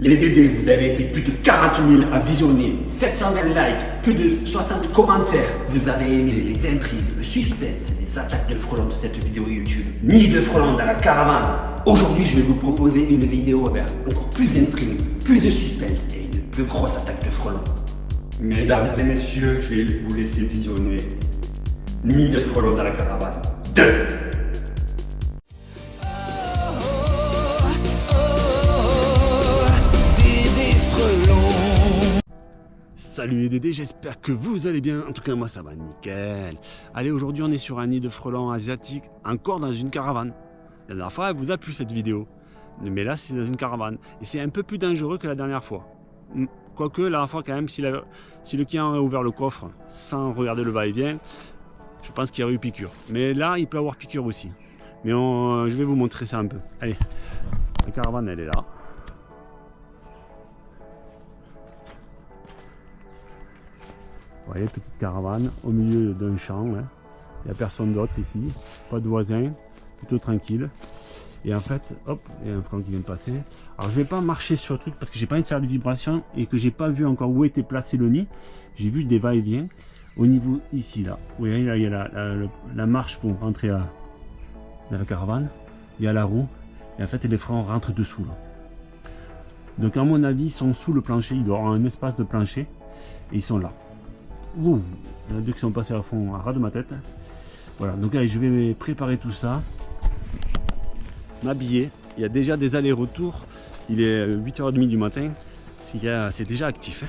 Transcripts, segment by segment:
Les DD, vous avez été plus de 40 000 à visionner, 720 likes, plus de 60 commentaires. Vous avez aimé les intrigues, le suspense, les attaques de frelons de cette vidéo YouTube. Ni de frelons dans la caravane. Aujourd'hui, je vais vous proposer une vidéo avec encore plus d'intrigues, plus de suspense et une plus grosse attaque de frelons. Mesdames et messieurs, je vais vous laisser visionner Ni de frelons dans la caravane 2 Salut les Dédés, j'espère que vous allez bien. En tout cas, moi ça va nickel. Allez, aujourd'hui on est sur un nid de frelons asiatique, encore dans une caravane. La dernière fois, elle vous a plu cette vidéo. Mais là, c'est dans une caravane. Et c'est un peu plus dangereux que la dernière fois. Hmm. Quoique, la dernière fois, quand même, si, le client a ouvert le coffre sans regarder le va-et-vient, je pense qu'il y aurait eu piqûre. Mais là, il peut avoir piqûre aussi. Mais je vais vous montrer ça un peu. Allez, la caravane, elle est là. Voyez, petite caravane au milieu d'un champ. Hein. Il n'y a personne d'autre ici. Pas de voisins. Plutôt tranquille. Et en fait, hop, il y a un front qui vient de passer. Alors je vais pas marcher sur le truc parce que j'ai pas envie de faire de vibration et que j'ai pas vu encore où était placé le nid. J'ai vu des va-et-vient au niveau ici là. Vous voyez là il y a la, marche pour rentrer dans la caravane. Il y a la roue. Et en fait les freins rentrent dessous là. Donc à mon avis ils sont sous le plancher. Il doit y avoir un espace de plancher. Et ils sont là. Ouh, a deux qui sont passés à fond à ras de ma tête. Voilà, donc allez, je vais préparer tout ça. M'habiller. Il y a déjà des allers-retours. Il est 8h30 du matin. C'est déjà actif. Hein.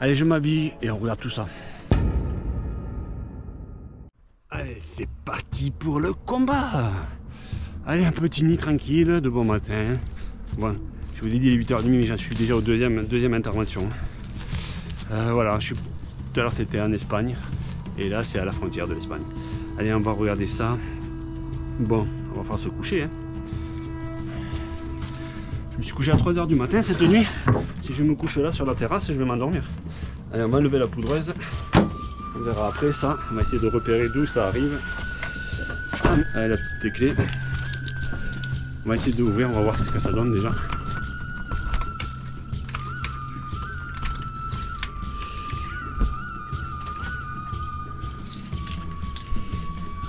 Allez, je m'habille et on regarde tout ça. Allez, c'est parti pour le combat Allez, un petit nid tranquille, de bon matin. Bon, je vous ai dit il est 8h30, mais j'en suis déjà au deuxième, deuxième intervention. Euh, voilà, je suis tout à l'heure c'était en Espagne et là c'est à la frontière de l'Espagne. Allez on va regarder ça. Bon, on va falloir se coucher. Hein. Je me suis couché à 3h du matin cette nuit. Si je me couche là sur la terrasse, je vais m'endormir. Allez, on va enlever la poudreuse. On verra après ça. On va essayer de repérer d'où ça arrive. Allez, la petite clé. On va essayer d'ouvrir, on va voir ce que ça donne déjà.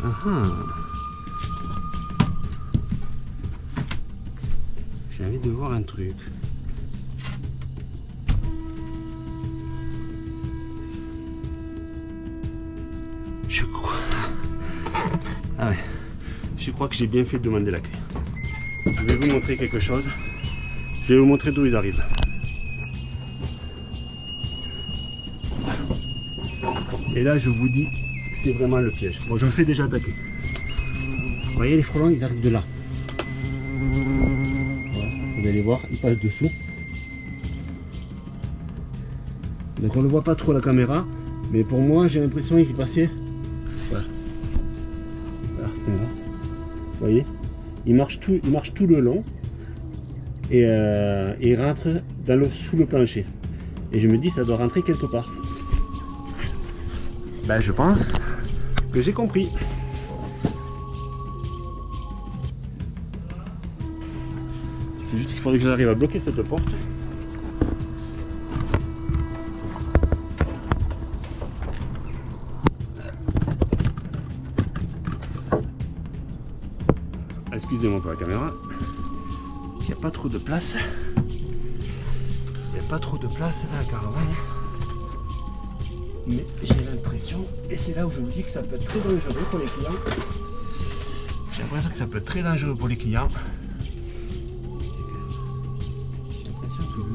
Ah. J'ai envie de voir un truc. Je crois... Ah ouais. Je crois que j'ai bien fait de demander la clé. Je vais vous montrer quelque chose. Je vais vous montrer d'où ils arrivent. Et là, je vous dis c'est vraiment le piège. Bon, je me fais déjà attaquer. Vous voyez, les frelons, ils arrivent de là. vous allez voir, ils passent dessous. Donc on ne voit pas trop la caméra, mais pour moi, j'ai l'impression qu'il passait. Voilà. Vous voyez? Il marche, tout, il marche tout le long et, euh, il rentre dans le, sous le plancher. Et je me dis, ça doit rentrer quelque part. Ben, je pense que j'ai compris. C'est juste qu'il faudrait que j'arrive à bloquer cette porte. Excusez-moi pour la caméra. Il n'y a pas trop de place. Il n'y a pas trop de place dans la caravane mais j'ai et c'est là où je vous dis que ça peut être très dangereux pour les clients. J'ai l'impression que ça peut être très dangereux pour les clients. J'ai l'impression que le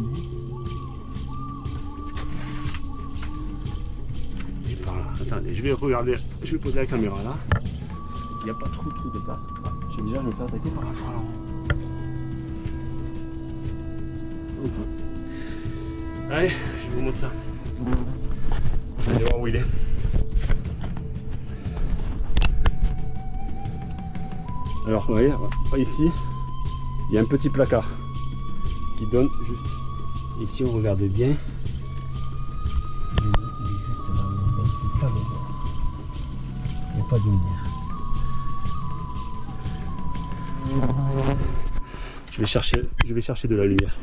nez est par là. Attendez, je vais regarder, je vais poser la caméra là. Il n'y a pas trop trop de place. J'ai déjà me faire attaquer par un frelon. Allez, je vous montre ça voir où il est. Alors, vous voyez, ici, il y a un petit placard qui donne juste. Ici, on regarde bien. Il n'y a pas de lumière. Je vais chercher, je vais chercher de la lumière.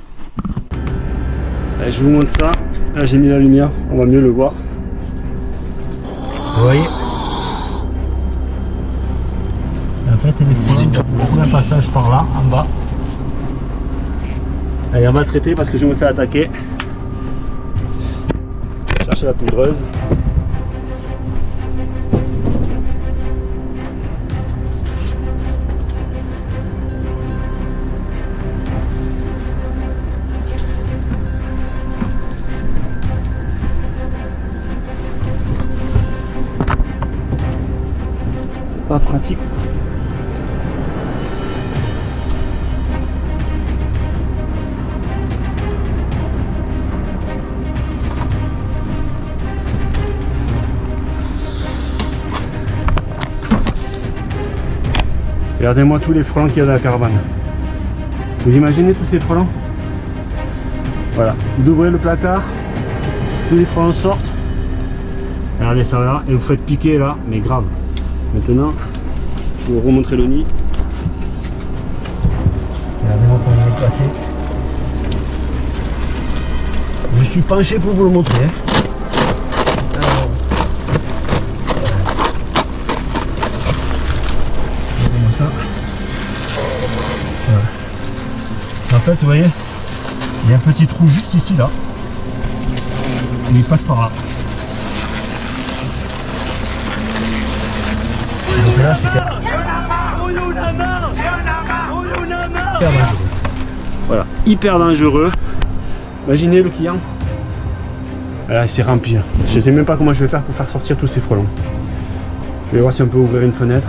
Je vous montre ça. Là, j'ai mis la lumière, on va mieux le voir. Vous voyez? Y a un passage par là, en bas. Allez, on va traiter parce que je me fais attaquer. Chercher la poudreuse. C'est pas pratique. Regardez-moi tous les frelons qu'il y a dans la caravane. Vous imaginez tous ces frelons Voilà. Vous ouvrez le placard, tous les frelons sortent. Regardez ça là, et vous faites piquer là, mais grave. Maintenant, je vais vous remontrer le nid. Regardez-moi comment il est placé. Je suis penché pour vous le montrer. hein. Fait, vous voyez, il y a un petit trou juste ici, là. Il passe par là. Là, c'est. Voilà, hyper dangereux. Imaginez le client. Là, c'est rempli. Je sais même pas comment je vais faire pour faire sortir tous ces frelons. Je vais voir si on peut ouvrir une fenêtre.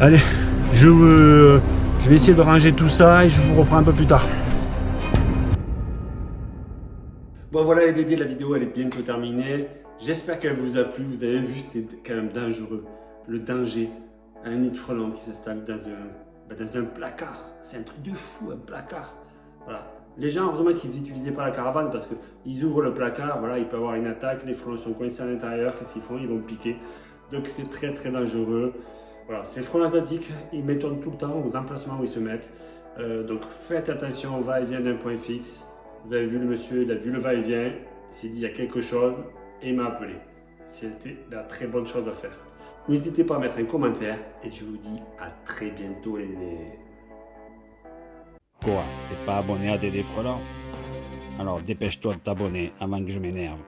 Allez, je, euh, je vais essayer de ranger tout ça et je vous reprends un peu plus tard. Bon voilà les dédés, la vidéo elle est bientôt terminée. J'espère qu'elle vous a plu. Vous avez vu, c'était quand même dangereux. Le danger. Un nid de frelon qui s'installe dans un, bah, placard. C'est un truc de fou, un placard. Voilà. Les gens, heureusement qu'ils n'utilisaient pas la caravane parce qu'ils ouvrent le placard, voilà, il peut y avoir une attaque, les frelons sont coincés à l'intérieur, qu'est-ce qu'ils font? Ils vont piquer. Donc c'est très très dangereux. Voilà, ces frelons asiatiques, ils m'étonnent tout le temps aux emplacements où ils se mettent. Euh, donc faites attention au va-et-vient d'un point fixe. Vous avez vu le monsieur, il a vu le va-et-vient, il s'est dit il y a quelque chose et il m'a appelé. C'était la très bonne chose à faire. N'hésitez pas à mettre un commentaire et je vous dis à très bientôt les nénés. Quoi T'es pas abonné à Dédé Frelon? Alors dépêche-toi de t'abonner avant que je m'énerve.